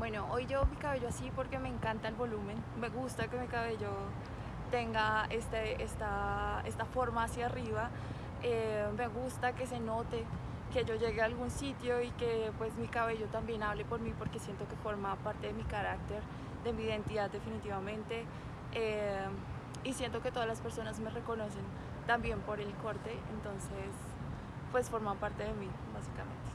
Bueno, hoy llevo mi cabello así porque me encanta el volumen. Me gusta que mi cabello tenga este, esta, esta forma hacia arriba. Eh, me gusta que se note que yo llegue a algún sitio y que pues mi cabello también hable por mí porque siento que forma parte de mi carácter, de mi identidad definitivamente. Eh, y siento que todas las personas me reconocen también por el corte, entonces pues forma parte de mí básicamente.